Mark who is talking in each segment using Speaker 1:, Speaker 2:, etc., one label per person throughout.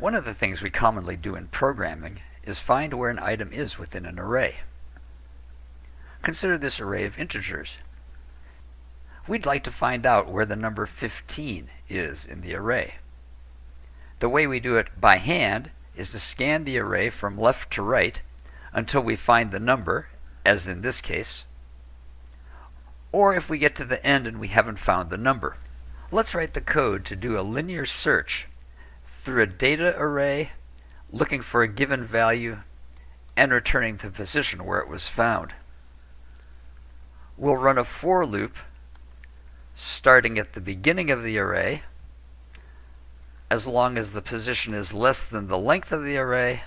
Speaker 1: One of the things we commonly do in programming is find where an item is within an array. Consider this array of integers. We'd like to find out where the number 15 is in the array. The way we do it by hand is to scan the array from left to right until we find the number, as in this case, or if we get to the end and we haven't found the number. Let's write the code to do a linear search through a data array, looking for a given value, and returning the position where it was found. We'll run a for loop starting at the beginning of the array, as long as the position is less than the length of the array,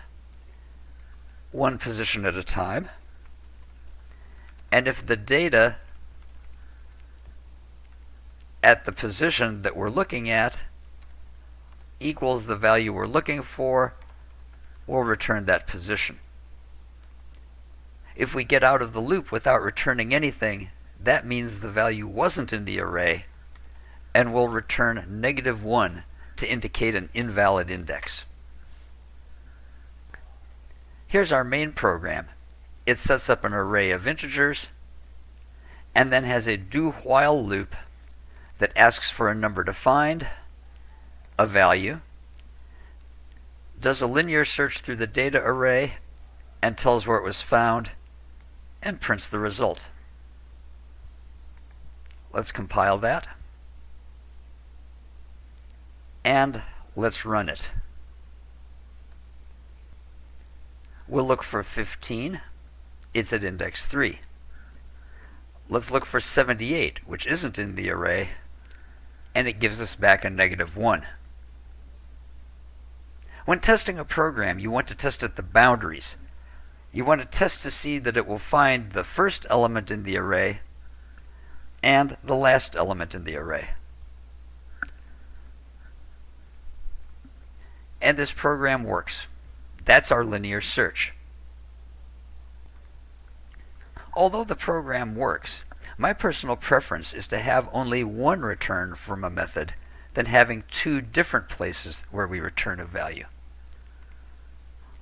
Speaker 1: one position at a time. And if the data at the position that we're looking at equals the value we're looking for, we'll return that position. If we get out of the loop without returning anything, that means the value wasn't in the array, and we'll return negative 1 to indicate an invalid index. Here's our main program. It sets up an array of integers and then has a do while loop that asks for a number to find, a value, does a linear search through the data array and tells where it was found, and prints the result. Let's compile that. And let's run it. We'll look for 15. It's at index 3. Let's look for 78, which isn't in the array, and it gives us back a negative 1. When testing a program, you want to test at the boundaries. You want to test to see that it will find the first element in the array and the last element in the array. And this program works. That's our linear search. Although the program works, my personal preference is to have only one return from a method than having two different places where we return a value.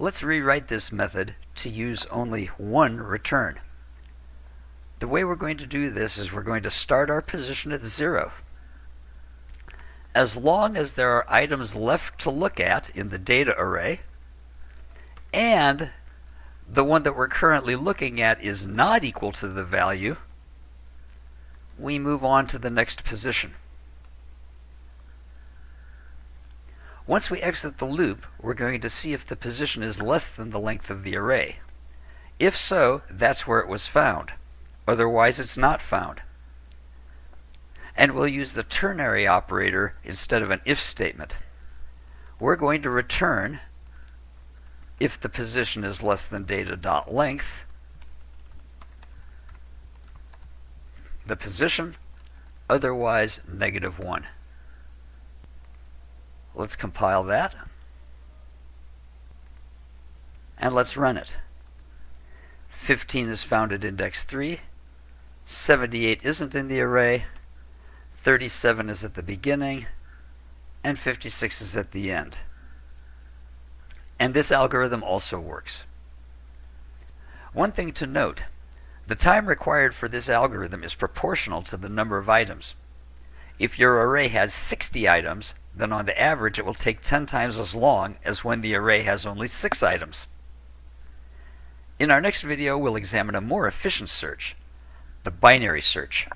Speaker 1: Let's rewrite this method to use only one return. The way we're going to do this is we're going to start our position at zero. As long as there are items left to look at in the data array, and the one that we're currently looking at is not equal to the value, we move on to the next position. Once we exit the loop, we're going to see if the position is less than the length of the array. If so, that's where it was found. Otherwise, it's not found. And we'll use the ternary operator instead of an if statement. We're going to return if the position is less than data.length, the position, otherwise negative 1. Let's compile that. And let's run it. 15 is found at index 3. 78 isn't in the array. 37 is at the beginning. And 56 is at the end. And this algorithm also works. One thing to note, the time required for this algorithm is proportional to the number of items. If your array has 60 items, then on the average it will take 10 times as long as when the array has only 6 items. In our next video, we'll examine a more efficient search, the binary search.